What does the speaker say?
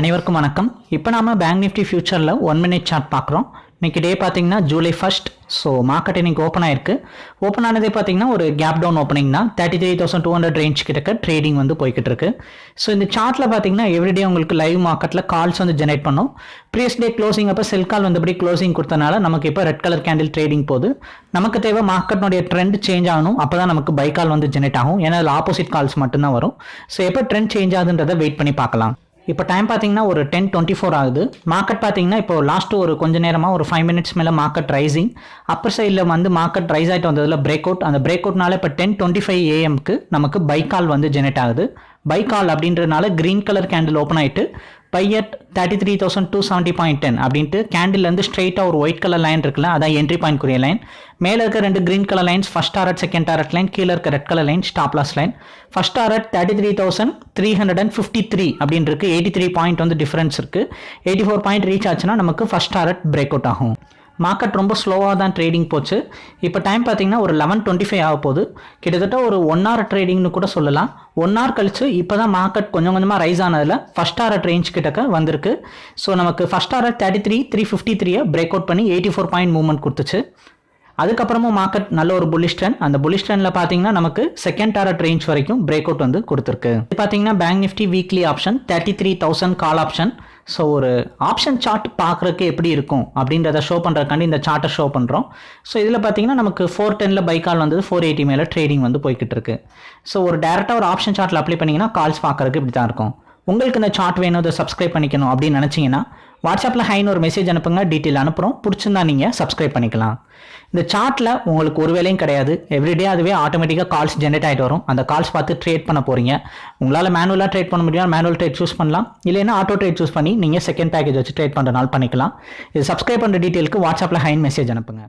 அனைவருக்கும் வணக்கம். இப்போ நாம பேங்க் நிஃப்டி ஃபியூச்சரில் ஒன் மினிட் சார்ட் பார்க்குறோம். இன்னைக்கு டே பார்த்தீங்கன்னா ஜூலை ஃபர்ஸ்ட் ஸோ மார்க்கெட் இன்னைக்கு ஓப்பன் ஆயிருக்கு. ஓப்பன் ஆனதே பார்த்தீங்கன்னா ஒரு கேப் டவுன் ஓப்பனிங் தான். Thirty three thousand two hundred range கிட்ட ட்ரேடிங் வந்து போய்கிட்டு இருக்கு. ஸோ இந்த சார்ட்டில் பார்த்தீங்கன்னா எவ்ரிடே உங்களுக்கு லைவ் மார்க்கெட்டில் கால்ஸ் வந்து ஜெனரேட் பண்ணும். ப்ரீவியஸ் டே க்ளோசிங் அப்போ செல் கால் வந்தபடி க்ளோசிங் கொடுத்தனால நமக்கு இப்போ ரெட் கலர் கேண்டில் ட்ரேடிங் போகுது. நமக்கு தேவை மார்க்கெட்னுடைய ட்ரெண்ட் சேஞ்ச் ஆகணும். அப்போ தான் நமக்கு பை கால் வந்து ஜெனரேட் ஆகும். ஏன்னா அதில் ஆப்போசிட் கால்ஸ் மட்டும்தான் வரும். ஸோ எப்போ ட்ரெண்ட் சேஞ்ச் ஆகுதுன்றதை வெயிட் பண்ணி பார்க்கலாம். இப்போ டைம் பார்த்தீங்கன்னா ஒரு டென் டுவெண்ட்டி ஃபோர் ஆகுது. மார்க்கெட் பார்த்தீங்கன்னா இப்போ லாஸ்ட் ஒரு கொஞ்ச நேரமாக ஒரு ஃபைவ் மினிட்ஸ் மேலே மார்க்கெட் ரைசிங் அப்பர் சைடில் வந்து மார்க்கெட் ரைஸ் ஆகிட்டு வந்ததில் பிரேக் அவுட் அந்த பிரேக் அவுட்னால இப்போ டென் டுவெண்ட்டி ஃபைவ் ஏஎம்க்கு நமக்கு பைக்கால் வந்து ஜெனரேட் ஆகுது. பை கால் அப்படின்றனால கிரீன் கலர் கேண்டில் ஓப்பன் ஆகிட்டு பையட் thirty three thousand two seventy point ten அப்படின்ட்டு கேண்டில்லேருந்து ஸ்ட்ரெயிட்டாக ஒரு ஒயிட் கலர் லைன் இருக்குல்ல அதான் என்ட்ரி பாயிண்ட் குரிய லைன் மேலே இருக்க ரெண்டு green colour lines first target second target line கீழே இருக்க red colour line stop loss line first target thirty three thousand three hundred and fifty three அப்படின்னு இருக்கு. எயிட்டி த்ரீ பாயிண்ட் வந்து டிஃபரன்ஸ் இருக்குது eighty four point reach ஆச்சுன்னா நமக்கு first target break out ஆகும். Market ரொம்ப ஸ்லோவாக தான் ட்ரேடிங் போச்சு. இப்போ டைம் பார்த்தீங்கன்னா ஒரு லெவன் டுவெண்ட்டி ஃபைவ் ஆக போகுது. கிட்டத்தட்ட ஒரு ஒன் ஹவர் ட்ரேடிங்னு கூட சொல்லலாம். ஒன் ஹவர் கழிச்சு இப்போ தான் மார்க்கெட் கொஞ்சம் கொஞ்சமாக ரைஸ் ஆனதில் ஃபஸ்ட் ஹவர் ரேஞ்ச் கிட்டக்க வந்திருக்கு. ஸோ நமக்கு first hour thirty three three fifty த்ரீயை பிரேக் அவுட் பண்ணி எயிட்டி ஃபோர் பாயிண்ட் மூவ்மெண்ட் கொடுத்துச்சு. அதுக்கப்புறமும் மார்க்கெட் நல்ல ஒரு புல்லிஷ் ட்ரெண்ட் அந்த புல்லிஷ் ட்ரெண்டில் பார்த்தீங்கன்னா நமக்கு செகண்ட் டாரட் ரேஞ்ச் வரைக்கும் பிரேக் அவுட் வந்து கொடுத்துருக்கு. பார்த்தீங்கன்னா bank Nifty weekly option thirty three thousand call option so ஒரு ஆப்ஷன் சார்ட் பார்க்குறக்கு எப்படி இருக்கும் அப்படின்றத ஷோ பண்ணுறதுக்காண்டி இந்த சார்ட்டை ஷோ பண்ணுறோம் ஸோ இதில் பார்த்தீங்கன்னா நமக்கு ஃபோர் டெனில் பை கால் வந்தது ஃபோர் எயிட்டி மேலே ட்ரேடிங் வந்து போய்கிட்டு இருக்கு. ஸோ ஒரு டேரெக்டாக ஒரு ஆப்ஷன் சார்ட்டில் அப்ளை பண்ணிங்கன்னா கால்ஸ் பார்க்குறதுக்கு இப்படி தான் இருக்கும். உங்களுக்கு இந்த சார்ட் வேணும் இதை சப்ஸ்கிரைப் பண்ணிக்கணும் அப்படின்னு நினச்சிங்கன்னா வாட்ஸ்அப்பில் ஹைன்னு ஒரு மெசேஜ் அனுப்புங்க டீட்டெயில் அனுப்புகிறோம் பிடிச்சிருந்தா நீங்கள் சப்ஸ்கிரைப் பண்ணிக்கலாம். இந்த சார்ட்டில் உங்களுக்கு ஒரு வேலையும் கிடையாது. எவ்ரிடே அதுவே ஆட்டோமேட்டிக்காக கால்ஸ் ஜென்ரேட் ஆகிட்டு வரும். அந்த கால்ஸ் பார்த்து ட்ரேட் பண்ண போகிறீங்க உங்களால் மேனுவலாக ட்ரேட் பண்ண முடியும்? மேனுவல் ட்ரேட் சூஸ் பண்ணலாம். இல்லைன்னா ஆட்டோ ட்ரேட் சூஸ் பண்ணி நீங்கள் செகண்ட் பேக்கேஜ் வச்சு ட்ரேட் பண்ணுறனால பண்ணிக்கலாம். இது சப்ஸ்கிரைப் பண்ணுற டீட்டெயிலுக்கு வாட்ஸ்அப்பில் ஹைன் மெசேஜ் அனுப்புங்க.